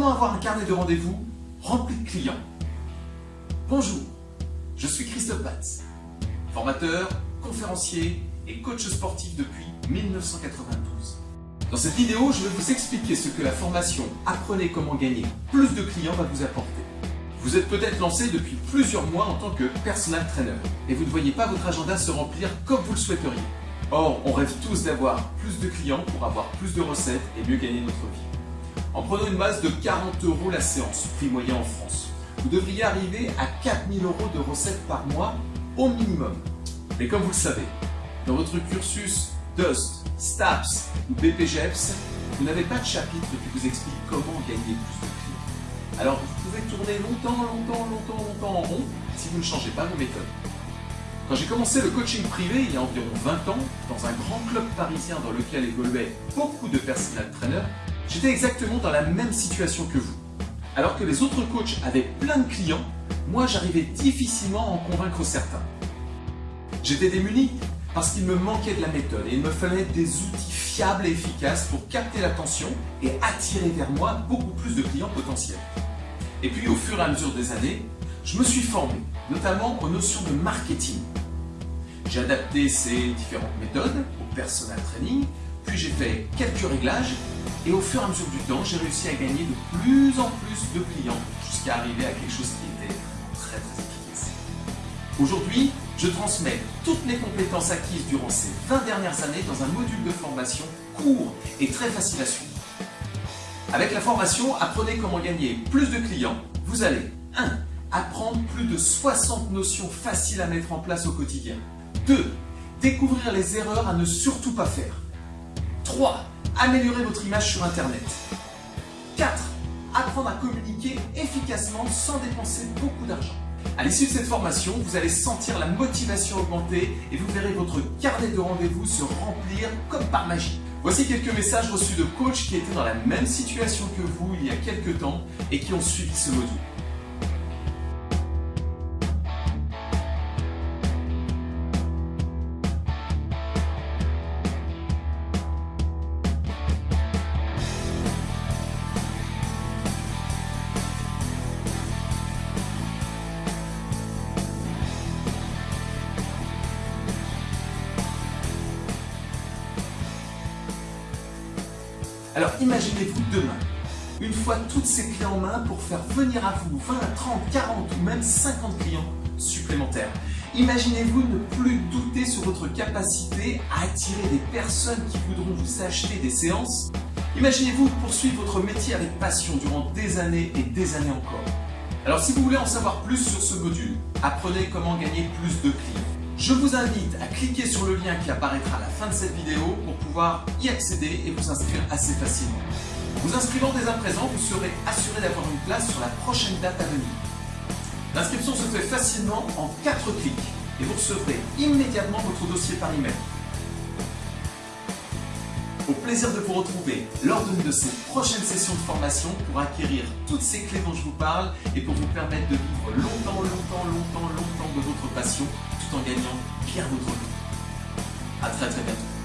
Comment avoir un carnet de rendez-vous rempli de clients Bonjour, je suis Christophe Batz, formateur, conférencier et coach sportif depuis 1992. Dans cette vidéo, je vais vous expliquer ce que la formation Apprenez comment gagner plus de clients va vous apporter. Vous êtes peut-être lancé depuis plusieurs mois en tant que personal trainer et vous ne voyez pas votre agenda se remplir comme vous le souhaiteriez. Or, on rêve tous d'avoir plus de clients pour avoir plus de recettes et mieux gagner notre vie. En prenant une masse de 40 euros la séance, prix moyen en France, vous devriez arriver à 4000 euros de recettes par mois au minimum. Mais comme vous le savez, dans votre cursus DUST, STAPS ou BPGEPS, vous n'avez pas de chapitre qui vous explique comment gagner plus de clients. Alors vous pouvez tourner longtemps, longtemps, longtemps, longtemps en rond si vous ne changez pas vos méthodes. Quand j'ai commencé le coaching privé il y a environ 20 ans, dans un grand club parisien dans lequel évoluaient beaucoup de personal trainers, j'étais exactement dans la même situation que vous. Alors que les autres coachs avaient plein de clients, moi j'arrivais difficilement à en convaincre certains. J'étais démuni parce qu'il me manquait de la méthode et il me fallait des outils fiables et efficaces pour capter l'attention et attirer vers moi beaucoup plus de clients potentiels. Et puis au fur et à mesure des années, je me suis formé, notamment aux notions de marketing. J'ai adapté ces différentes méthodes au personal training, puis j'ai fait quelques réglages et au fur et à mesure du temps, j'ai réussi à gagner de plus en plus de clients jusqu'à arriver à quelque chose qui était très efficace. Aujourd'hui, je transmets toutes mes compétences acquises durant ces 20 dernières années dans un module de formation court et très facile à suivre. Avec la formation Apprenez comment gagner plus de clients, vous allez 1. Apprendre plus de 60 notions faciles à mettre en place au quotidien. 2. Découvrir les erreurs à ne surtout pas faire. 3. Améliorer votre image sur Internet. 4. Apprendre à communiquer efficacement sans dépenser beaucoup d'argent. À l'issue de cette formation, vous allez sentir la motivation augmenter et vous verrez votre carnet de rendez-vous se remplir comme par magie. Voici quelques messages reçus de coachs qui étaient dans la même situation que vous il y a quelques temps et qui ont suivi ce module. Alors imaginez-vous demain, une fois toutes ces clés en main pour faire venir à vous 20, 30, 40 ou même 50 clients supplémentaires. Imaginez-vous ne plus douter sur votre capacité à attirer des personnes qui voudront vous acheter des séances. Imaginez-vous poursuivre votre métier avec passion durant des années et des années encore. Alors si vous voulez en savoir plus sur ce module, apprenez comment gagner plus de clients. Je vous invite à cliquer sur le lien qui apparaîtra à la fin de cette vidéo pour pouvoir y accéder et vous inscrire assez facilement. Vous inscrivant dès à présent, vous serez assuré d'avoir une place sur la prochaine date à venir. L'inscription se fait facilement en 4 clics et vous recevrez immédiatement votre dossier par email. Au plaisir de vous retrouver lors d'une de ces prochaines sessions de formation pour acquérir toutes ces clés dont je vous parle et pour vous permettre de vivre longtemps, longtemps, longtemps, longtemps de votre passion en gagnant bien votre vie. A très très bientôt.